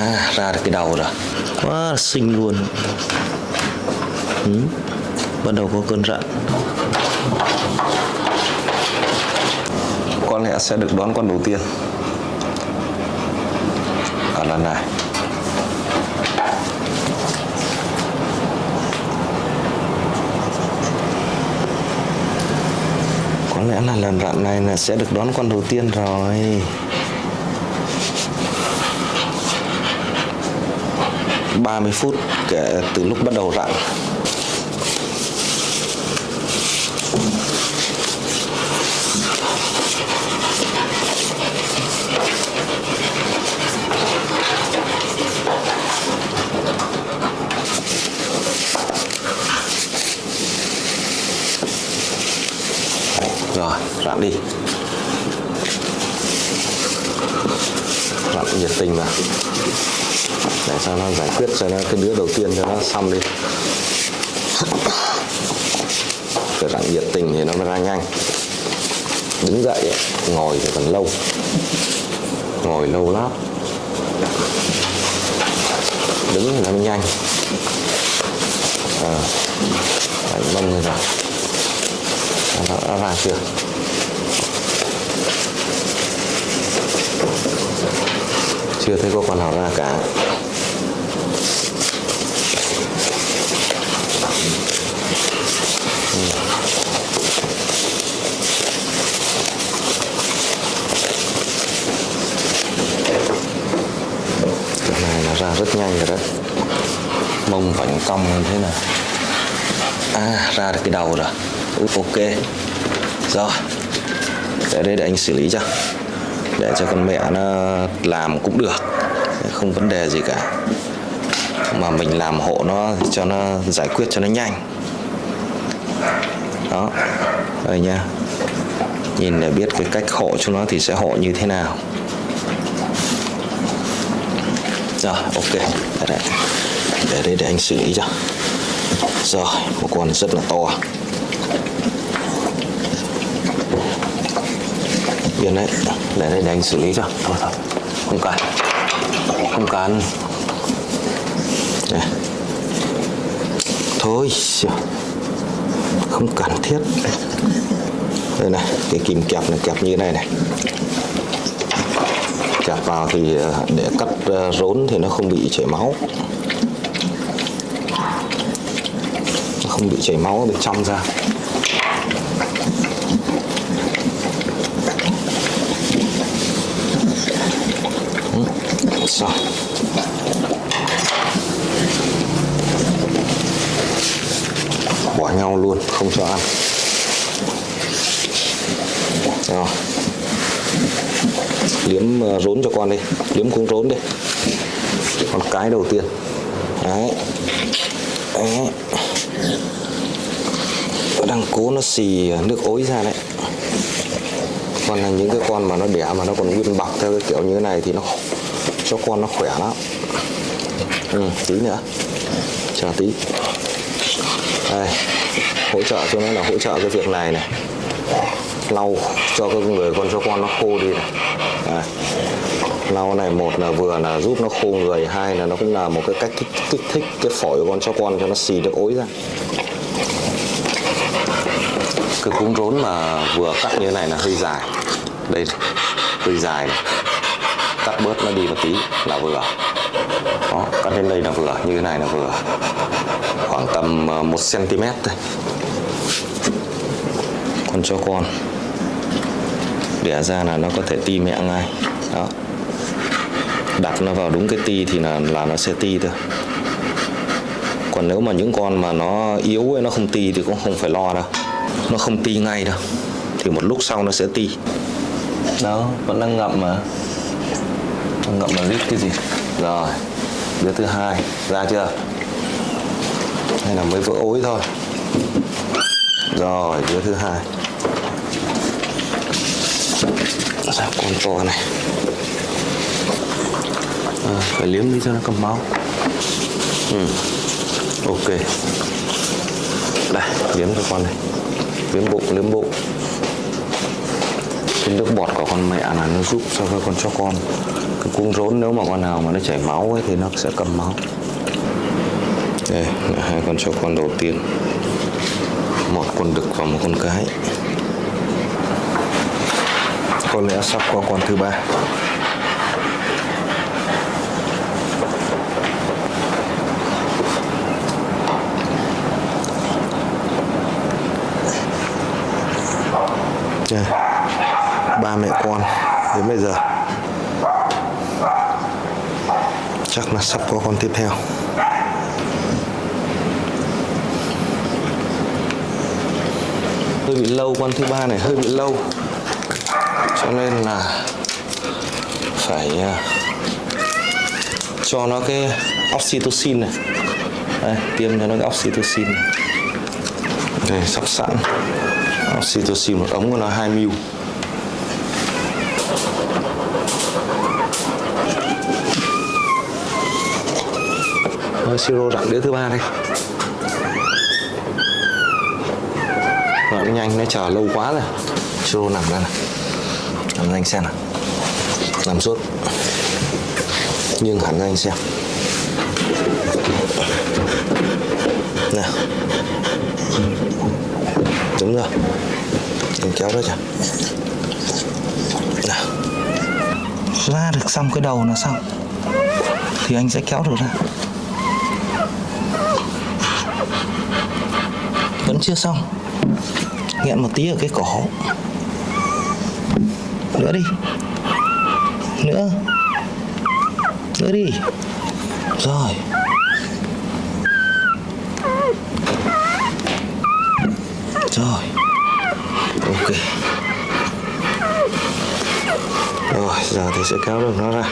à ra được cái đầu rồi. Quá là xinh luôn. Ừ. bắt đầu có cơn rặn có lẽ sẽ được đón con đầu tiên. À, Ở lần này. Có lẽ là lần rặn này là sẽ được đón con đầu tiên rồi. 30 phút kể từ lúc bắt đầu rặn rồi rặn đi. Rặn nhiệt tình vào để cho nó giải quyết cho nó cái đứa đầu tiên cho nó xong đi. Phải dạng nhiệt tình thì nó mới ra nhanh. Đứng dậy ngồi thì còn lâu. Ngồi lâu lắm. Đứng thì nó mới nhanh. À, đánh mông rồi. Nó đã ra chưa? Chưa thấy có con nào ra cả. Cái này nó ra rất nhanh rồi đấy. Mông vảnh cong như thế này à ra được cái đầu rồi. Ok. Rồi để đây để anh xử lý cho để cho con mẹ nó làm cũng được, không vấn đề gì cả. Mà mình làm hộ nó, cho nó giải quyết cho nó nhanh. Đó. Đây nha. Nhìn để biết cái cách hộ cho nó thì sẽ hộ như thế nào. Rồi, ok. Để đây để anh xử lý cho. Rồi, một con rất là to. Yên đấy. Để đây, để anh xử lý cho. Thôi thôi. Không cần. Không cần. Đây. Thôi Không cần thiết. Đây này, Cái kìm kẹp này, kẹp như này này. Kẹp vào thì ờ, để cắt ờ, rốn thì nó không bị chảy máu. Nó không bị chảy máu bên trong ra. Rồi bỏ nhau luôn, không cho ăn. Rồi liếm ờ, rốn cho con đi. Liếm cũng rốn đi. Con cái đầu tiên. Đấy. Đấy. Nó đang cố nó xì nước ối ra đấy. Còn là những cái con mà nó đẻ mà nó còn nguyên bọc theo cái kiểu như thế này thì nó cho con nó khỏe lắm. Ừ, tí nữa. Chờ tí. Đây hỗ trợ cho nó là hỗ trợ cái việc này này. Lau cho các người con cho con nó khô đi này. À, lau này một là vừa là giúp nó khô người hai là nó cũng là một cái cách kích, kích thích cái phổi của con cho con cho nó xì được ối ra. Cái cúng rốn mà vừa cắt như thế này là hơi dài. Đây hơi dài này cắt bớt nó đi một tí là vừa. Đó, cắt đến đây là vừa như thế này là vừa. Khoảng tầm ờ, 1 cm thôi. Con cho con. Đẻ ra là nó có thể ti mẹ ngay. Đó. Đặt nó vào đúng cái ti thì là là nó sẽ ti thôi. Còn nếu mà những con mà nó yếu ấy, nó không ti thì cũng không phải lo đâu. Nó không ti ngay đâu. Thì một lúc sau nó sẽ ti. Đó vẫn đang ngậm mà ngậm là rít cái gì? Rồi đứa thứ hai ra chưa? Hay là mới vỡ ối thôi. Rồi đứa thứ hai. Ra con to này. À, phải liếm đi cho nó cầm máu. Ừ. ok. Đây liếm cho con này. Liếm bụng liếm bụng cái nước bọt của con mẹ là nó giúp cho các con cho con. Cái cuống rốn nếu mà con nào mà nó chảy máu ấy thì nó sẽ cầm máu. Đây là hai con cho con đầu tiên. Một con đực và một con cái. Có lẽ sắp qua con thứ ba. Yeah ba mẹ con đến bây giờ. Chắc là sắp có con tiếp theo. Hơi bị lâu con thứ ba này hơi bị lâu. Cho nên là phải à, cho nó cái oxytocin này. Đây, tiêm cho nó cái oxytocin này. đây sắp sẵn. Oxytocin một ống của nó 2 ml. Siro đặng đĩa thứ ba đây. Rồi, nó nhanh nó chờ lâu quá rồi. Siro nằm đây này. Nằm nhanh anh xem nào. Nằm suốt. Nhưng hẳn anh xem. Nào. Đúng rồi. Mình kéo đó cho nào. Ra được xong cái đầu nó xong thì anh sẽ kéo được ra. Vẫn chưa xong. Nghẹn một tí ở cái cổ. Nữa đi. Nữa. Nữa đi. Rồi. Rồi. Ok. Rồi, giờ thì sẽ kéo được nó ra.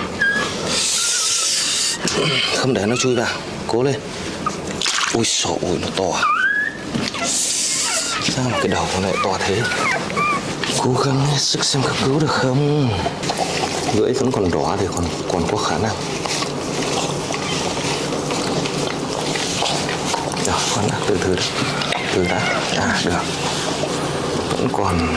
Không để nó chui vào. Cố lên. Ui, sổ, ui, nó to à sao mà cái đầu nó lại to thế? Cố gắng hết sức xem có cứu được không? Lưỡi vẫn còn đỏ thì còn còn có khả năng. Rồi con đã, từ từ từ đã. À được. Vẫn còn.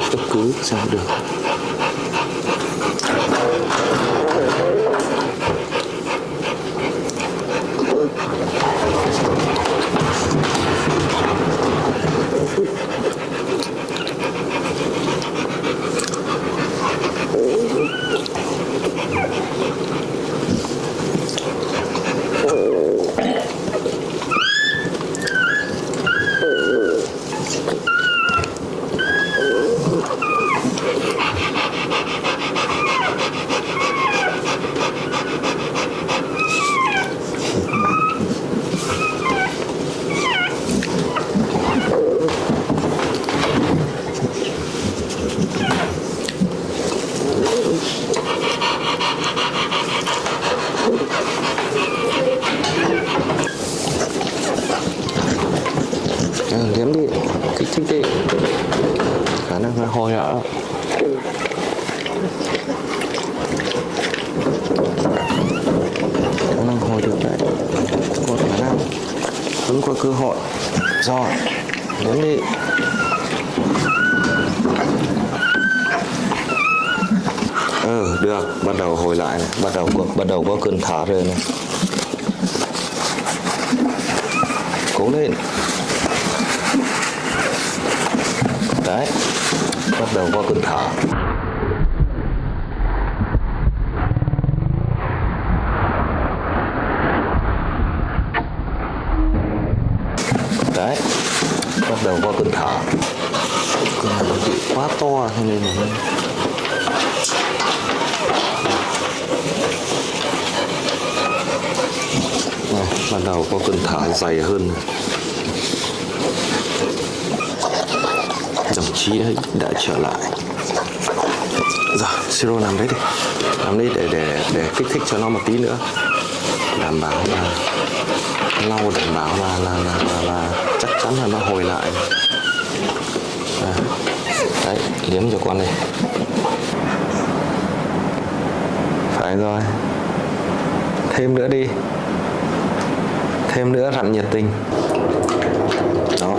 sự cấp cứu ra được à, liếm đi kích thích đi à, khỏe nó hồi ạ khả năng hồi được đấy có khả năng vẫn có cơ hội. Rồi đứng đi. Ừ được. Bắt đầu hồi lại này. Bắt đầu có, bắt đầu có cơn thở rồi này. Cố lên. Đấy. Bắt đầu có cơn thở đầu có cơn thở cơn nó bị quá to à, cho nên là Này, bắt đầu có cơn thở dày hơn. Dòng đồng chí ấy đã trở lại. Rồi siro làm đấy đi. Làm đấy để để để kích thích cho nó một tí nữa. Đảm bảo là lau đảm bảo là là là, là, là chắc chắn là nó hồi lại. À, đấy liếm cho con này phải rồi. Thêm nữa đi. Thêm nữa rặn nhiệt tình. Đó.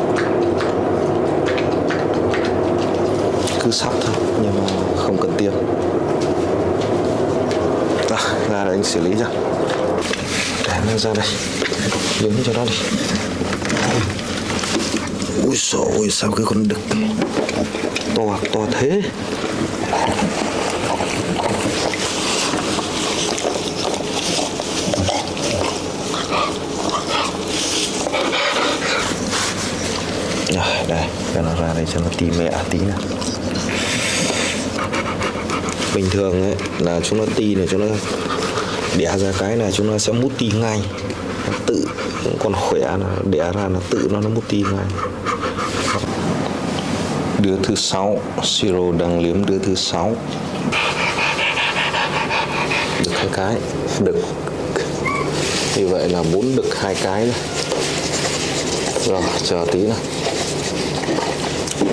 Cứ sắp thôi nhưng mà không cần tiêm. À, ra để anh xử lý cho. Để nó ra đây liếm cho nó đi. Ui dồi ôi sao cái con đực to to thế? Rồi, đây cho nó ra đây cho nó tỉ mẹ tí nào. Bình thường ấy là chúng nó ti này chúng nó đẻ ra cái này chúng nó sẽ mút ti ngay Nó tự cũng còn khỏe là đẻ ra là tự nó nó mút tim ngay đứa thứ sáu siro đang liếm đứa thứ sáu. Được hai cái đực như vậy là bốn đực hai cái rồi, rồi chờ tí nào.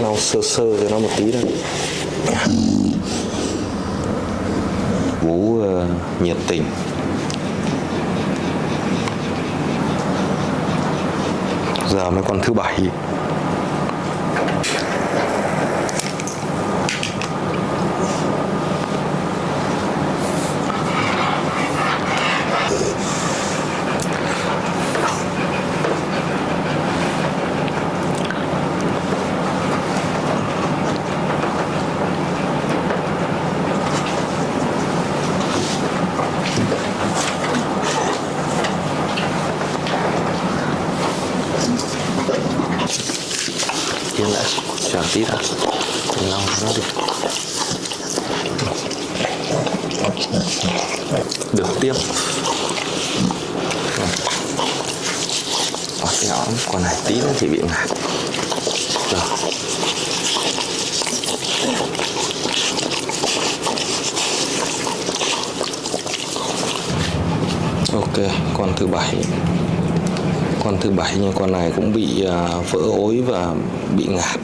Lau sơ sơ cho nó một tí thôi bố uh, nhiệt tình. Giờ mới còn thứ bảy yên lại chờ tí đã. Lau nó đi. Được tiếp. Ở cái ống con này tí nữa thì bị ngạt. Rồi ok con thứ bảy. Con thứ bảy nhưng con này cũng bị uh, vỡ ối và bị ngạt.